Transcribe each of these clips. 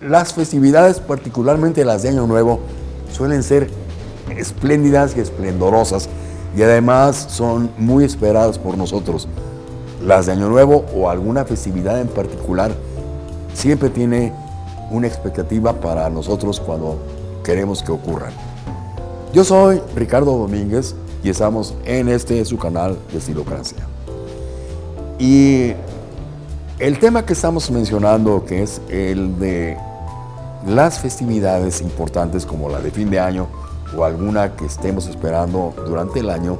Las festividades, particularmente las de Año Nuevo, suelen ser espléndidas y esplendorosas y además son muy esperadas por nosotros. Las de Año Nuevo o alguna festividad en particular siempre tiene una expectativa para nosotros cuando queremos que ocurran. Yo soy Ricardo Domínguez y estamos en este su canal de Estilocracia. Y el tema que estamos mencionando, que es el de las festividades importantes como la de fin de año o alguna que estemos esperando durante el año,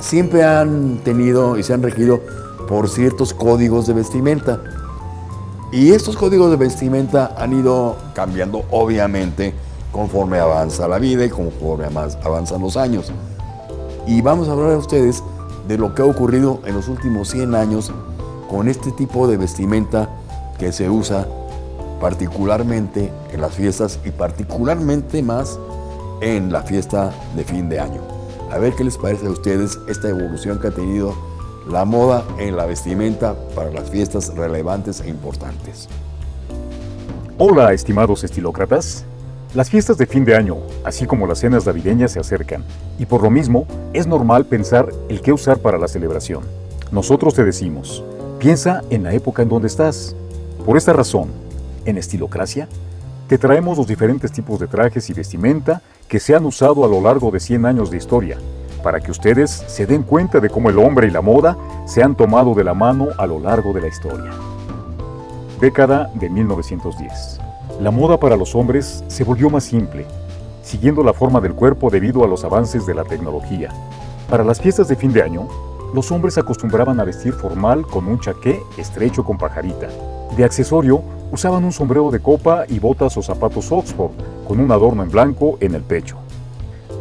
siempre han tenido y se han regido por ciertos códigos de vestimenta. Y estos códigos de vestimenta han ido cambiando obviamente conforme avanza la vida y conforme avanzan los años. Y vamos a hablar a ustedes de lo que ha ocurrido en los últimos 100 años con este tipo de vestimenta que se usa particularmente en las fiestas y particularmente más en la fiesta de fin de año. A ver qué les parece a ustedes esta evolución que ha tenido la moda en la vestimenta para las fiestas relevantes e importantes. Hola, estimados estilócratas. Las fiestas de fin de año, así como las cenas navideñas, se acercan, y por lo mismo es normal pensar el qué usar para la celebración. Nosotros te decimos, piensa en la época en donde estás. Por esta razón, en Estilocracia, te traemos los diferentes tipos de trajes y vestimenta que se han usado a lo largo de 100 años de historia, para que ustedes se den cuenta de cómo el hombre y la moda se han tomado de la mano a lo largo de la historia. Década de 1910. La moda para los hombres se volvió más simple, siguiendo la forma del cuerpo debido a los avances de la tecnología. Para las fiestas de fin de año, los hombres acostumbraban a vestir formal con un chaqué estrecho con pajarita. De accesorio, usaban un sombrero de copa y botas o zapatos Oxford, con un adorno en blanco en el pecho.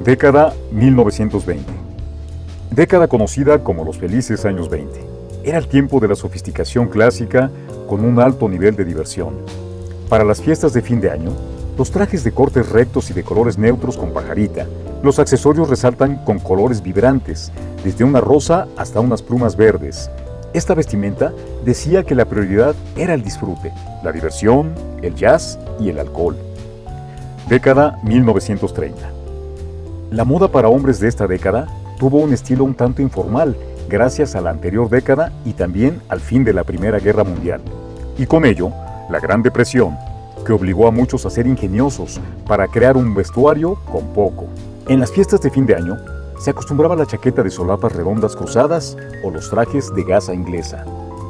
Década 1920. Década conocida como los felices años 20. Era el tiempo de la sofisticación clásica con un alto nivel de diversión. Para las fiestas de fin de año, los trajes de cortes rectos y de colores neutros con pajarita. Los accesorios resaltan con colores vibrantes, desde una rosa hasta unas plumas verdes. Esta vestimenta decía que la prioridad era el disfrute, la diversión, el jazz y el alcohol. Década 1930. La moda para hombres de esta década tuvo un estilo un tanto informal gracias a la anterior década y también al fin de la Primera Guerra Mundial. Y con ello, la Gran Depresión, que obligó a muchos a ser ingeniosos para crear un vestuario con poco. En las fiestas de fin de año, se acostumbraba la chaqueta de solapas redondas cruzadas o los trajes de gasa inglesa.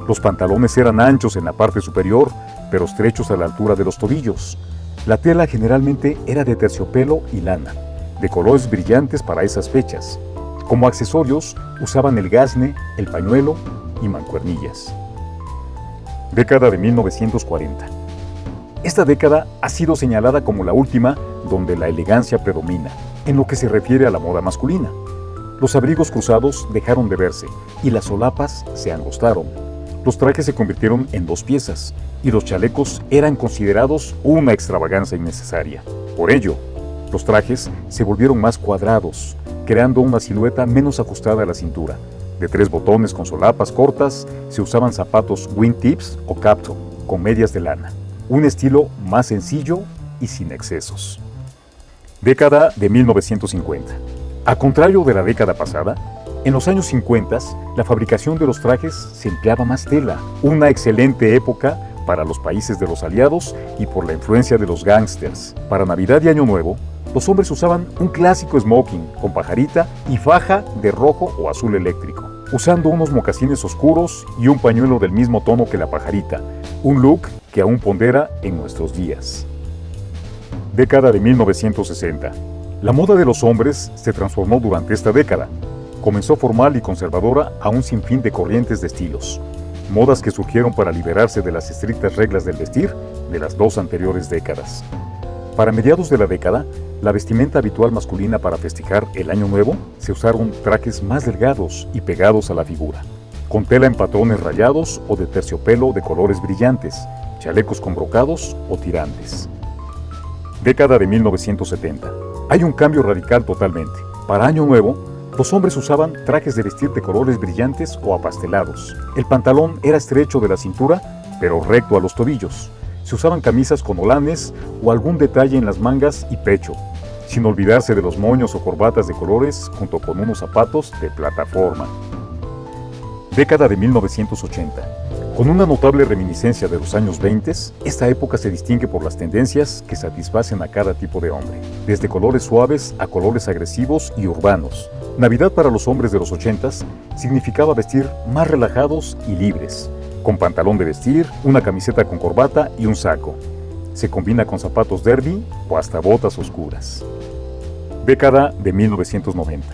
Los pantalones eran anchos en la parte superior, pero estrechos a la altura de los tobillos. La tela generalmente era de terciopelo y lana, de colores brillantes para esas fechas. Como accesorios usaban el gasne, el pañuelo y mancuernillas década de 1940. Esta década ha sido señalada como la última donde la elegancia predomina, en lo que se refiere a la moda masculina. Los abrigos cruzados dejaron de verse y las solapas se angostaron. Los trajes se convirtieron en dos piezas y los chalecos eran considerados una extravagancia innecesaria. Por ello, los trajes se volvieron más cuadrados, creando una silueta menos ajustada a la cintura, de tres botones con solapas cortas, se usaban zapatos wingtips o capto, con medias de lana. Un estilo más sencillo y sin excesos. Década de 1950. A contrario de la década pasada, en los años 50 la fabricación de los trajes se empleaba más tela, una excelente época para los países de los aliados y por la influencia de los gángsters. Para Navidad y Año Nuevo, los hombres usaban un clásico smoking con pajarita y faja de rojo o azul eléctrico usando unos mocasines oscuros y un pañuelo del mismo tono que la pajarita, un look que aún pondera en nuestros días. Década de 1960. La moda de los hombres se transformó durante esta década. Comenzó formal y conservadora a un sinfín de corrientes de estilos, modas que surgieron para liberarse de las estrictas reglas del vestir de las dos anteriores décadas. Para mediados de la década, la vestimenta habitual masculina para festejar el Año Nuevo se usaron trajes más delgados y pegados a la figura, con tela en patrones rayados o de terciopelo de colores brillantes, chalecos con brocados o tirantes. Década de 1970. Hay un cambio radical totalmente. Para Año Nuevo, los hombres usaban trajes de vestir de colores brillantes o apastelados. El pantalón era estrecho de la cintura, pero recto a los tobillos se usaban camisas con olanes o algún detalle en las mangas y pecho, sin olvidarse de los moños o corbatas de colores junto con unos zapatos de plataforma. Década de 1980. Con una notable reminiscencia de los años 20, esta época se distingue por las tendencias que satisfacen a cada tipo de hombre, desde colores suaves a colores agresivos y urbanos. Navidad para los hombres de los 80 significaba vestir más relajados y libres, con pantalón de vestir, una camiseta con corbata y un saco. Se combina con zapatos derby o hasta botas oscuras. Década de 1990.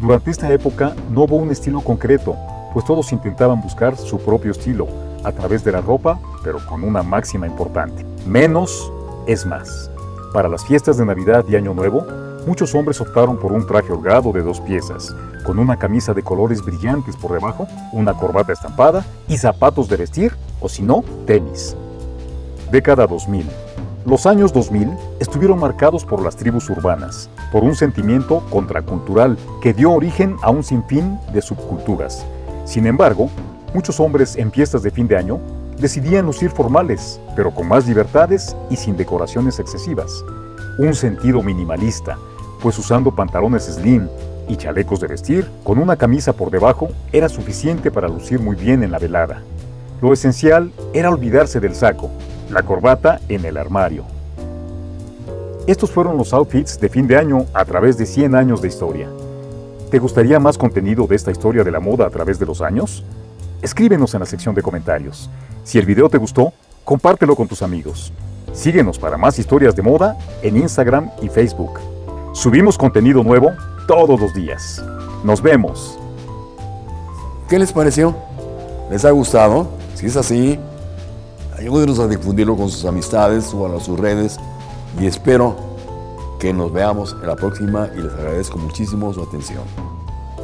Durante esta época no hubo un estilo concreto, pues todos intentaban buscar su propio estilo a través de la ropa, pero con una máxima importante. Menos es más. Para las fiestas de Navidad y Año Nuevo, muchos hombres optaron por un traje holgado de dos piezas, con una camisa de colores brillantes por debajo, una corbata estampada y zapatos de vestir, o si no, tenis. Década 2000. Los años 2000 estuvieron marcados por las tribus urbanas, por un sentimiento contracultural que dio origen a un sinfín de subculturas, sin embargo, muchos hombres en fiestas de fin de año decidían lucir formales, pero con más libertades y sin decoraciones excesivas. Un sentido minimalista, pues usando pantalones slim y chalecos de vestir, con una camisa por debajo, era suficiente para lucir muy bien en la velada. Lo esencial era olvidarse del saco, la corbata en el armario. Estos fueron los outfits de fin de año a través de 100 años de historia. ¿Te gustaría más contenido de esta historia de la moda a través de los años? Escríbenos en la sección de comentarios. Si el video te gustó, compártelo con tus amigos. Síguenos para más historias de moda en Instagram y Facebook. Subimos contenido nuevo todos los días. Nos vemos. ¿Qué les pareció? ¿Les ha gustado? Si es así, ayúdenos a difundirlo con sus amistades, suban a sus redes y espero que nos veamos en la próxima y les agradezco muchísimo su atención.